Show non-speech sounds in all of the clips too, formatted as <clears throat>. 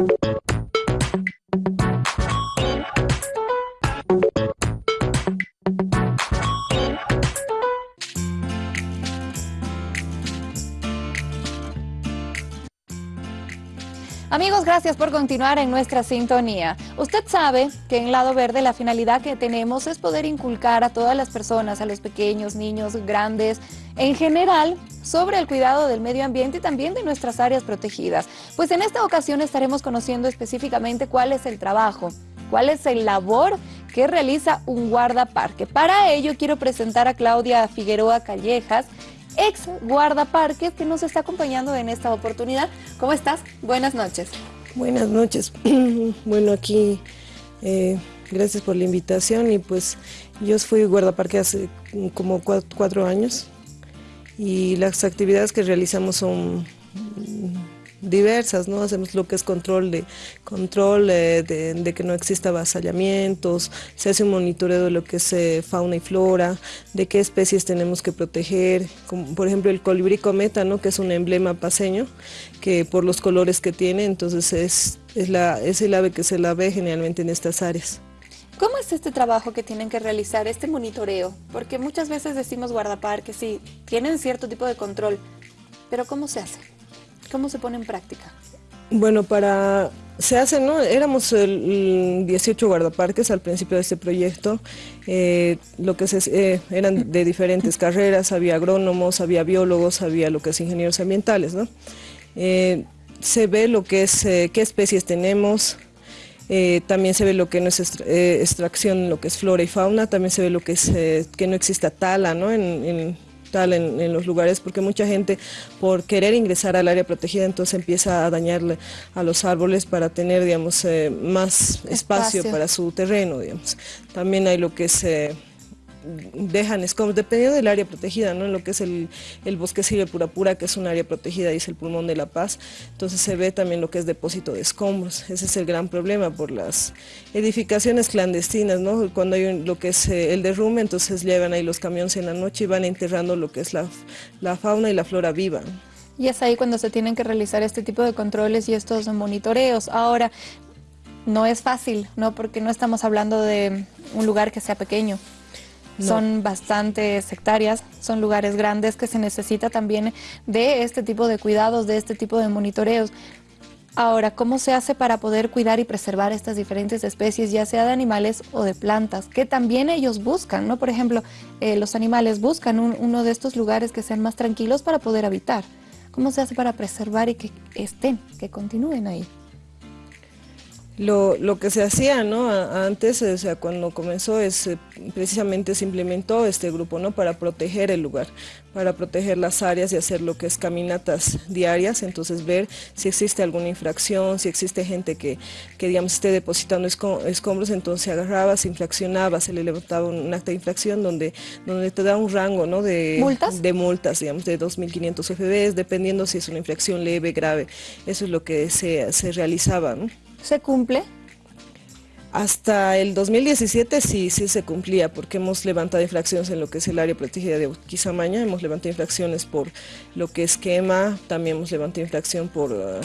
Thank you. Amigos, gracias por continuar en nuestra sintonía. Usted sabe que en Lado Verde la finalidad que tenemos es poder inculcar a todas las personas, a los pequeños, niños, grandes, en general, sobre el cuidado del medio ambiente y también de nuestras áreas protegidas. Pues en esta ocasión estaremos conociendo específicamente cuál es el trabajo, cuál es el labor que realiza un guardaparque. Para ello quiero presentar a Claudia Figueroa Callejas, ex guardaparques que nos está acompañando en esta oportunidad. ¿Cómo estás? Buenas noches. Buenas noches. <clears throat> bueno, aquí eh, gracias por la invitación y pues yo fui guardaparque hace como cuatro años y las actividades que realizamos son diversas, ¿no? Hacemos lo que es control de control eh, de, que no exista avasallamientos, se hace un monitoreo de lo que es eh, fauna y flora, de qué especies tenemos que proteger, como por ejemplo el colibrí cometa, ¿no? Que es un emblema paseño, que por los colores que tiene, entonces es, es, es el ave que se la ve generalmente en estas áreas. ¿Cómo es este trabajo que tienen que realizar, este monitoreo? Porque muchas veces decimos guardaparques, sí, tienen cierto tipo de control, pero ¿cómo se hace? ¿Cómo se pone en práctica? Bueno, para se hace, ¿no? Éramos el, 18 guardaparques al principio de este proyecto, eh, lo que se, eh, eran de diferentes carreras, había agrónomos, había biólogos, había lo que es ingenieros ambientales, ¿no? Eh, se ve lo que es, qué especies tenemos, también se ve lo que no es extracción, lo que es flora y fauna, también se ve lo que es que no exista tala, ¿no? Los lugares, porque mucha gente por querer ingresar al área protegida entonces empieza a dañarle a los árboles para tener, digamos, eh, más espacio, para su terreno, digamos. También hay lo que es... Dejan escombros, dependiendo del área protegida, ¿no? En lo que es el, el bosque Silve Pura que es un área protegida es el pulmón de la paz, entonces se ve también lo que es depósito de escombros, ese es el gran problema por las edificaciones clandestinas, ¿no? Cuando hay lo que es eh, el derrumbe, entonces llevan ahí los camiones en la noche y van enterrando lo que es la, la fauna y la flora viva. Y es ahí cuando se tienen que realizar este tipo de controles y estos monitoreos. Ahora, no es fácil, ¿no? Porque no estamos hablando de un lugar que sea pequeño. Son bastantes hectáreas, son lugares grandes que se necesita también de este tipo de cuidados, de este tipo de monitoreos. Ahora, ¿cómo se hace para poder cuidar y preservar estas diferentes especies, ya sea de animales o de plantas? Que también ellos buscan, ¿no? Por ejemplo, eh, los animales buscan uno de estos lugares que sean más tranquilos para poder habitar. ¿Cómo se hace para preservar y que estén, que continúen ahí? Lo, lo, que se hacía ¿no? antes, o sea, cuando comenzó, es eh, precisamente se implementó este grupo ¿no? para proteger el lugar, para proteger las áreas y hacer lo que es caminatas diarias, entonces ver si existe alguna infracción, si existe gente que, que digamos esté depositando escombros, entonces se agarraba, se infraccionaba, se le levantaba un acta de infracción donde, donde te da un rango ¿no? de, ¿Multas? de multas, digamos, de 2.500 FBs, dependiendo si es una infracción leve, grave, eso es lo que se, se realizaba. ¿no? ¿Se cumple? Hasta el 2017 sí, sí se cumplía, porque hemos levantado infracciones en lo que es el área protegida de Quizamaña, hemos levantado infracciones por lo que es quema, también hemos levantado infracción por, uh,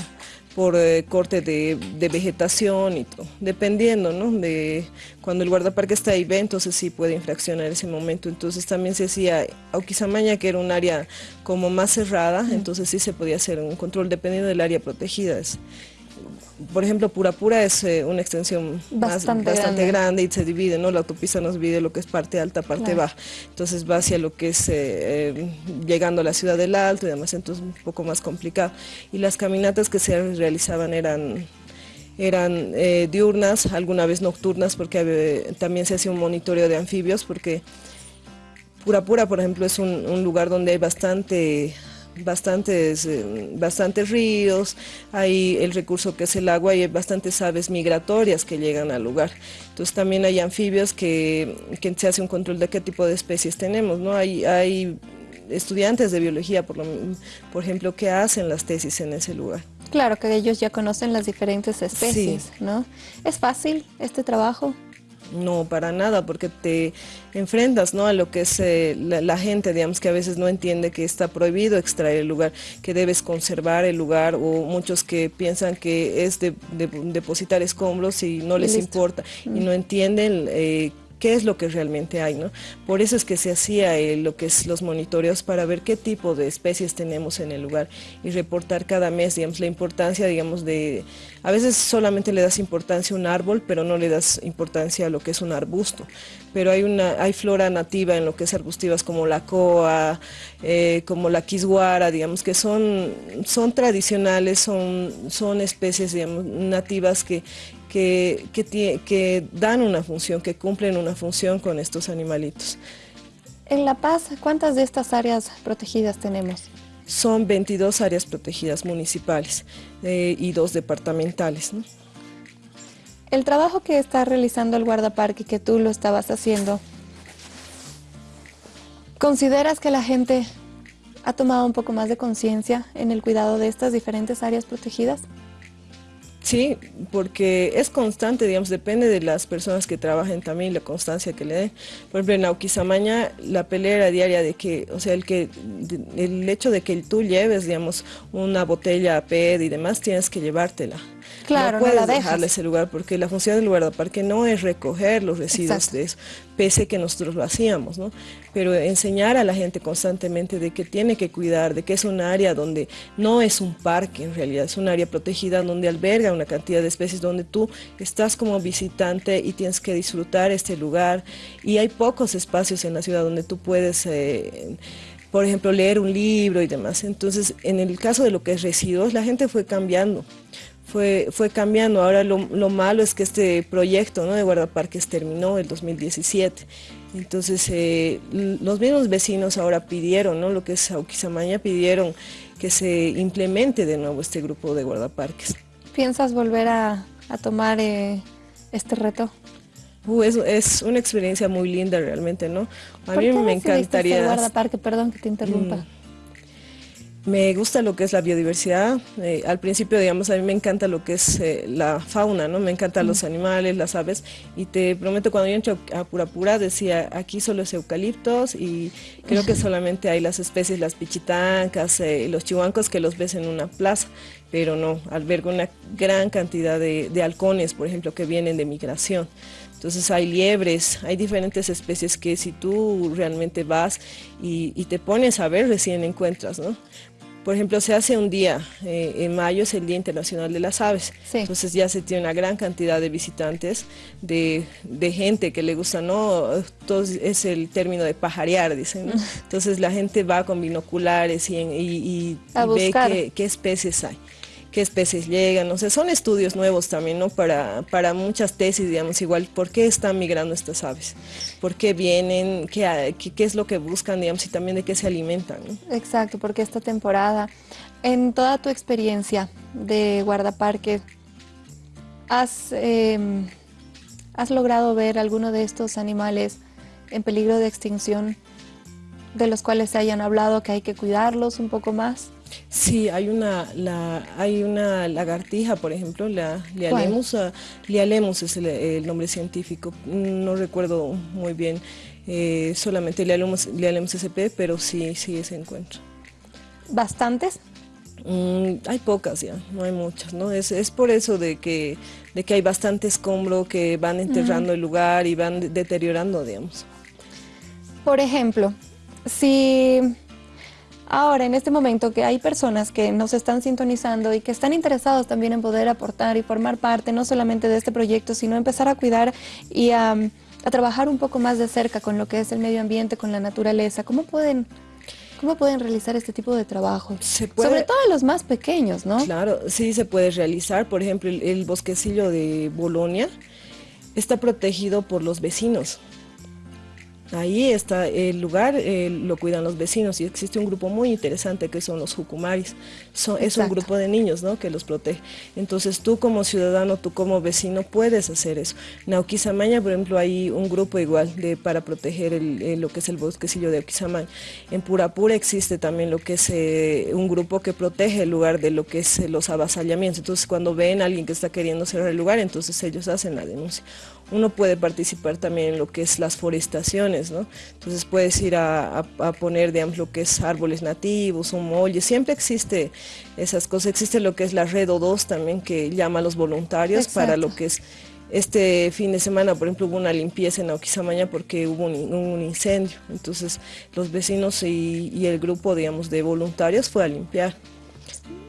por uh, corte de, vegetación y todo, dependiendo, ¿no? De cuando el guardaparque está ahí, ve, entonces sí puede infraccionar ese momento. Entonces también se hacía Auquizamaña, que era un área como más cerrada, entonces sí se podía hacer un control dependiendo del área protegida por ejemplo, Pura Pura es eh, una extensión bastante, grande. y se divide, ¿no? La autopista nos divide lo que es parte alta, parte baja. Entonces va hacia lo que es eh, eh, llegando a la ciudad del Alto y demás, entonces un poco más complicado. Y las caminatas que se realizaban eran eran diurnas, alguna vez nocturnas, porque también se hacía un monitoreo de anfibios, porque Pura Pura, por ejemplo, es un lugar donde hay bastante bastantes, eh, bastantes ríos, hay el recurso que es el agua y hay bastantes aves migratorias que llegan al lugar. Entonces también hay anfibios que, se hace un control de qué tipo de especies tenemos, ¿no? Hay, hay estudiantes de biología, por, por ejemplo, que hacen las tesis en ese lugar. Claro, que ellos ya conocen las diferentes especies, ¿no? ¿Es fácil este trabajo? No, para nada, porque te enfrentas ¿no? a lo que es eh, la, gente, digamos, que a veces no entiende que está prohibido extraer el lugar, que debes conservar el lugar, o muchos que piensan que es de, depositar escombros y no les importa, y mm. no entienden eh, qué es lo que realmente hay, ¿no? Por eso es que se hacía eh, lo que es los monitoreos para ver qué tipo de especies tenemos en el lugar y reportar cada mes, digamos, la importancia, digamos, de... A veces solamente le das importancia a un árbol, pero no le das importancia a lo que es un arbusto. Pero hay, una, hay flora nativa en lo que es arbustivas como la coa, eh, como la quisguara, digamos, que son, son tradicionales, son, son especies, digamos, nativas que, que, que, dan una función, que cumplen una función con estos animalitos. En La Paz, ¿cuántas de estas áreas protegidas tenemos? Son 22 áreas protegidas municipales eh, y dos departamentales. El trabajo que está realizando el guardaparque, que tú lo estabas haciendo, ¿consideras que la gente ha tomado un poco más de conciencia en el cuidado de estas diferentes áreas protegidas? Sí, porque es constante, digamos, depende de las personas que trabajen también, la constancia que le den. Por ejemplo, en Auquisamaña, la pelea diaria de que, o sea, el que el hecho de que tú lleves, digamos, una botella PED y demás, tienes que llevártela. Claro, no puedes dejarle ese lugar porque la función del guardaparque no es recoger los residuos de eso, pese que nosotros lo hacíamos, ¿no? Pero enseñar a la gente constantemente de que tiene que cuidar, de que es un área donde no es un parque en realidad, es un área protegida donde alberga una cantidad de especies, donde tú estás como visitante y tienes que disfrutar este lugar y hay pocos espacios en la ciudad donde tú puedes... Eh, por ejemplo, leer un libro y demás. Entonces, en el caso de lo que es residuos, la gente fue cambiando fue, fue cambiando. Ahora lo, malo es que este proyecto ¿no? de guardaparques terminó el 2017. Entonces eh, los mismos vecinos ahora pidieron, ¿no? lo que es Auquisamaña, pidieron que se implemente de nuevo este grupo de guardaparques. ¿Piensas volver a, tomar eh, este reto? Uh, es, una experiencia muy linda realmente, ¿no? A mí me encantaría... guardaparque? Perdón que te interrumpa. Mm. Me gusta lo que es la biodiversidad. Eh, al principio, digamos, a mí me encanta lo que es eh, la fauna, ¿no? Me encantan los animales, las aves. Y te prometo, cuando yo entré a Purapura, decía, aquí solo es eucaliptos y creo que solamente hay las especies, las pichitancas, eh, los chihuancos que los ves en una plaza. Pero no, alberga una gran cantidad de, de halcones, por ejemplo, que vienen de migración. Entonces hay liebres, hay diferentes especies que si tú realmente vas y, y, te pones a ver, recién encuentras, ¿no? Por ejemplo, se hace un día, eh, en mayo es el Día Internacional de las Aves, entonces ya se tiene una gran cantidad de visitantes, de, gente que le gusta, ¿no? Todo es el término de pajarear, dicen, <laughs> Entonces la gente va con binoculares y, ve qué especies hay qué especies llegan, o sea, son estudios nuevos también, ¿no? Para, para muchas tesis, digamos, igual, ¿por qué están migrando estas aves? ¿Por qué vienen? ¿Qué, qué, es lo que buscan, digamos, y también de qué se alimentan? Exacto, porque esta temporada, en toda tu experiencia de guardaparque, ¿has, em, ¿has logrado ver alguno de estos animales en peligro de extinción de los cuales se hayan hablado que hay que cuidarlos un poco más? Sí, hay una, hay una lagartija, por ejemplo, la Lialemus, Lialemus es el, nombre científico, no recuerdo muy bien, eh, solamente Lialemus, Lialemus sp, pero sí, sí se encuentra. ¿Bastantes? Mm, hay pocas ya, no hay muchas, ¿no? Es, es por eso de que, de que hay bastante escombro que van enterrando el lugar y van deteriorando, digamos. Por ejemplo, si Ahora, en este momento que hay personas que nos están sintonizando y que están interesados también en poder aportar y formar parte no solamente de este proyecto, sino empezar a cuidar y a, trabajar un poco más de cerca con lo que es el medio ambiente, con la naturaleza, ¿cómo pueden, cómo pueden realizar este tipo de trabajo? Sobre todo los más pequeños, ¿no? Claro, sí se puede realizar. Por ejemplo, el bosquecillo de Bolonia está protegido por los vecinos Ahí está el lugar, eh, lo cuidan los vecinos y existe un grupo muy interesante que son los jucumaris. es un grupo de niños ¿no? que los protege. Entonces tú como ciudadano, tú como vecino puedes hacer eso. En Auquisamaña, por ejemplo, hay un grupo igual de, para proteger lo que es el bosquecillo de Auquisamaña. En Purapura existe también lo que es eh, un grupo que protege el lugar de lo que es eh, los avasallamientos. Entonces cuando ven a alguien que está queriendo cerrar el lugar, entonces ellos hacen la denuncia uno puede participar también en lo que es las forestaciones, ¿no? Entonces puedes ir a, poner, digamos, lo que es árboles nativos, un molle, siempre existe esas cosas, existe lo que es la red O2 también que llama a los voluntarios para lo que es este fin de semana, por ejemplo, hubo una limpieza en Oquisamaña porque hubo un, incendio. Entonces, los vecinos y, y, el grupo, digamos, de voluntarios fue a limpiar.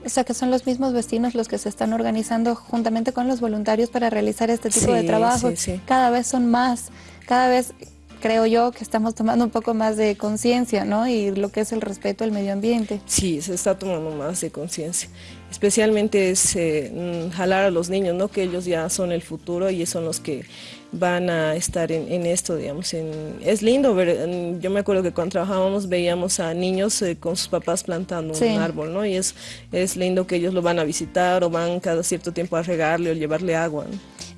O sea, que son los mismos vecinos los que se están organizando juntamente con los voluntarios para realizar este tipo de trabajo. Cada vez son más, cada vez creo yo que estamos tomando un poco más de conciencia, ¿no? Y lo que es el respeto al medio ambiente. Sí, se está tomando más de conciencia. Especialmente es eh, mm, jalar a los niños, ¿no? Que ellos ya son el futuro y son los que van a estar en, esto, digamos. es lindo ver, yo me acuerdo que cuando trabajábamos veíamos a niños eh, con sus papás plantando un árbol, ¿no? Y es, es lindo que ellos lo van a visitar o van cada cierto tiempo a regarle o llevarle agua.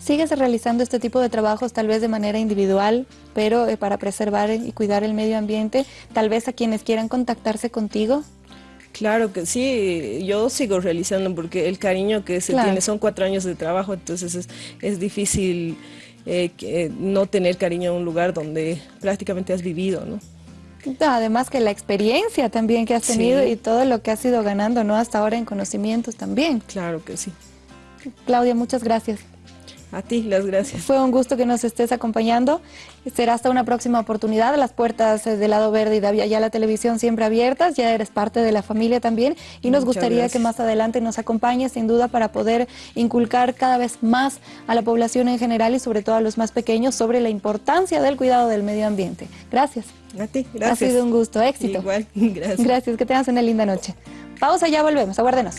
¿Sigues realizando este tipo de trabajos tal vez de manera individual, pero eh, para preservar y cuidar el medio ambiente? Tal vez a quienes quieran contactarse contigo. Claro que sí, yo sigo realizando porque el cariño que se tiene son cuatro años de trabajo, entonces es, es difícil eh, que, no tener cariño a un lugar donde prácticamente has vivido, ¿no? Además que la experiencia también que has tenido y todo lo que has ido ganando, ¿no? Hasta ahora en conocimientos también. Claro que sí. Claudia, muchas gracias. A ti, las gracias. Fue un gusto que nos estés acompañando. Será hasta una próxima oportunidad. Las puertas eh, del lado verde y de ya la televisión siempre abiertas. Ya eres parte de la familia también. Y nos gustaría que más adelante nos acompañes, sin duda, para poder inculcar cada vez más a la población en general y sobre todo a los más pequeños sobre la importancia del cuidado del medio ambiente. Gracias. A ti, gracias. Ha sido un gusto. Éxito. Igual, <laughs> gracias. Gracias. Que tengas una linda noche. Pausa, ya volvemos. Aguárdenos.